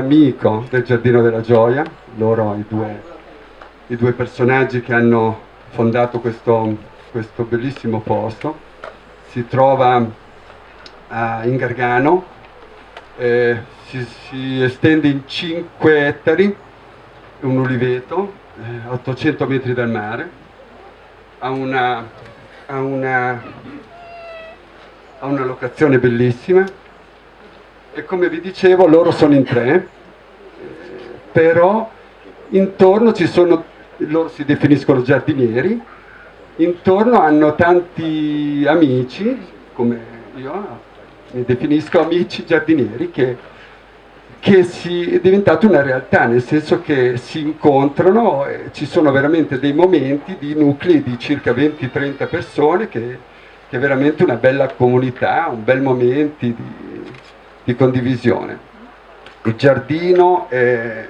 amico del Giardino della Gioia, loro i due, i due personaggi che hanno fondato questo, questo bellissimo posto. Si trova uh, in Gargano, eh, si, si, estende in 5 ettari, un uliveto, eh, 800 metri dal mare, ha una, ha una, ha una locazione bellissima e come vi dicevo loro sono in tre, però intorno ci sono, loro si definiscono giardinieri, intorno hanno tanti amici, come io mi definisco amici giardinieri, che, che si, è diventato una realtà, nel senso che si incontrano, ci sono veramente dei momenti di nuclei di circa 20-30 persone che, che, è veramente una bella comunità, un bel momento di, di condivisione. Il giardino, è,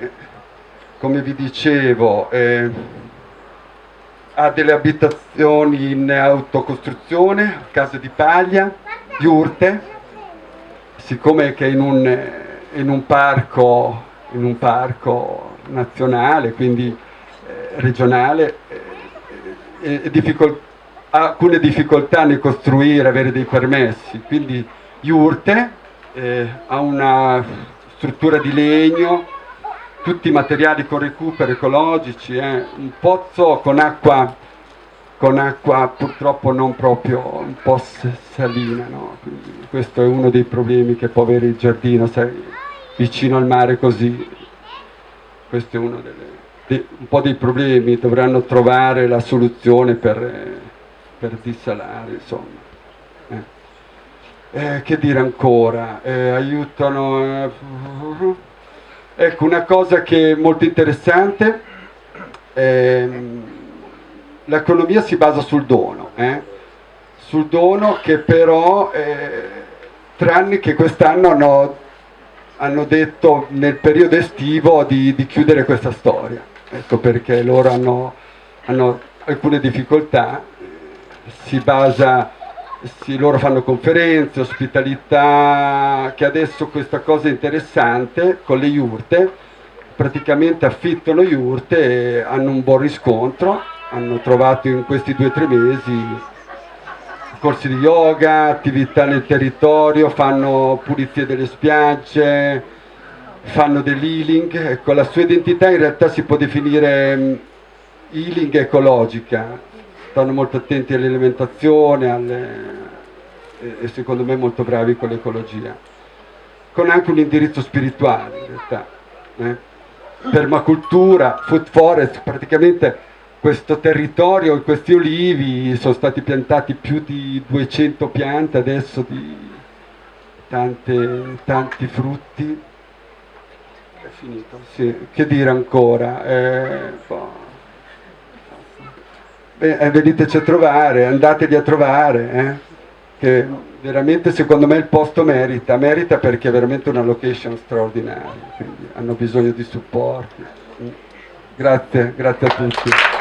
come vi dicevo, è, ha delle abitazioni in autocostruzione, case di paglia, Iurte, siccome che in un, in un, parco, in un parco nazionale, quindi eh, regionale, eh, eh, difficol alcune difficoltà nel costruire, avere dei permessi, quindi Iurte eh, ha una struttura di legno, tutti i materiali con recupero ecologici, eh, un pozzo con acqua con acqua purtroppo non proprio un po' salina, no? questo è uno dei problemi che può avere il giardino, sai, vicino al mare così, questo è uno delle, de, un po' dei problemi, dovranno trovare la soluzione per, per dissalare, insomma. Eh. Eh, che dire ancora? Eh, aiutano... Eh, ecco, una cosa che è molto interessante... Ehm, l'economia si basa sul dono, eh? sul dono che però, eh, tranne che quest'anno hanno, hanno, detto nel periodo estivo di, di, chiudere questa storia, ecco perché loro hanno, hanno alcune difficoltà, si basa, si, loro fanno conferenze, ospitalità, che adesso questa cosa è interessante con le iurte, praticamente affittano iurte e hanno un buon riscontro hanno trovato in questi due o tre mesi corsi di yoga, attività nel territorio, fanno pulizie delle spiagge, fanno dell'healing, ecco la sua identità in realtà si può definire mm, healing ecologica, stanno molto attenti all'alimentazione alle... e secondo me molto bravi con l'ecologia, con anche un indirizzo spirituale in realtà, eh? permacultura, food forest, praticamente questo territorio questi olivi sono stati piantati più di 200 piante adesso di tante, tanti frutti è finito, sì. che dire ancora eh, boh. Eh, veniteci a trovare andatevi a trovare eh, che veramente secondo me il posto merita merita perché è veramente una location straordinaria quindi hanno bisogno di supporti. Grazie, grazie a tutti